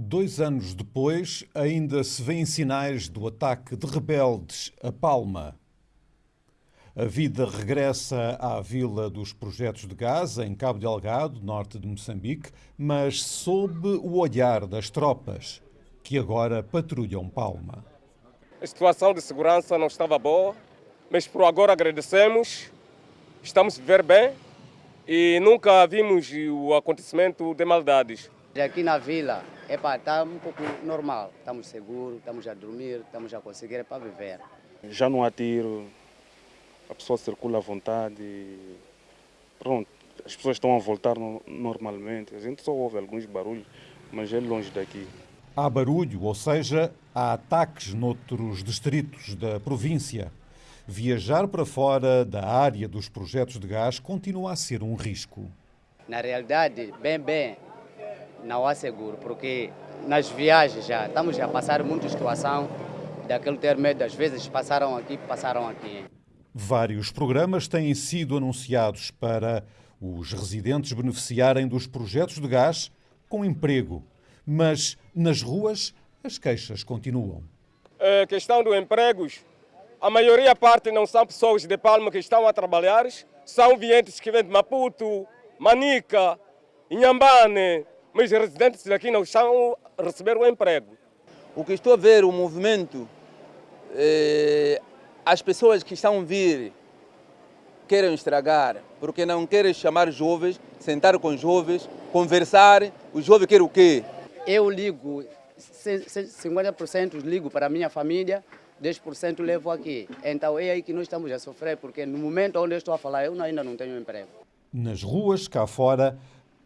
Dois anos depois, ainda se vêem sinais do ataque de rebeldes a Palma. A vida regressa à vila dos projetos de gás, em Cabo Delgado, norte de Moçambique, mas sob o olhar das tropas, que agora patrulham Palma. A situação de segurança não estava boa, mas por agora agradecemos, estamos a viver bem e nunca vimos o acontecimento de maldades. Aqui na vila, está um pouco normal, estamos seguros, estamos a dormir, estamos a conseguir para viver. Já não há tiro, a pessoa circula à vontade, pronto, as pessoas estão a voltar normalmente, a gente só ouve alguns barulhos, mas é longe daqui. Há barulho, ou seja, há ataques noutros distritos da província. Viajar para fora da área dos projetos de gás continua a ser um risco. Na realidade, bem, bem, não há seguro, porque nas viagens já estamos a passar muita situação daquele ter medo, às vezes passaram aqui, passaram aqui. Vários programas têm sido anunciados para os residentes beneficiarem dos projetos de gás com emprego, mas nas ruas as queixas continuam. A questão dos empregos a maioria parte não são pessoas de Palma que estão a trabalhar, são vientes que vêm de Maputo, Manica, Inhambane, mas os residentes daqui não estão a receber o emprego. O que estou a ver, o movimento, eh, as pessoas que estão a vir querem estragar, porque não querem chamar jovens, sentar com jovens, conversar. O jovem quer o quê? Eu ligo, 50% ligo para a minha família, 10% levo aqui. Então é aí que nós estamos a sofrer, porque no momento onde eu estou a falar, eu ainda não tenho emprego. Nas ruas, cá fora,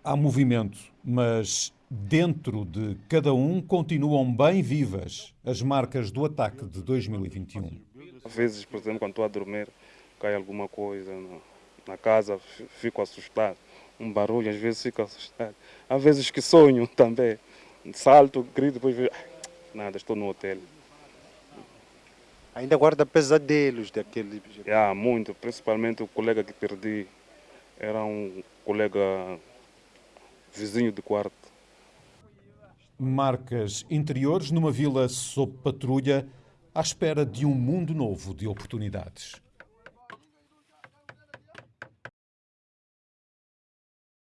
há movimento, mas dentro de cada um continuam bem vivas as marcas do ataque de 2021. Às vezes, por exemplo, quando estou a dormir, cai alguma coisa na casa, fico assustado. Um barulho, às vezes fico assustado. Às vezes que sonho também. Salto, grito, depois vejo, nada, estou no hotel. Ainda guarda pesadelos daquele. Yeah, muito, principalmente o colega que perdi. Era um colega vizinho de quarto. Marcas interiores numa vila sob patrulha à espera de um mundo novo de oportunidades.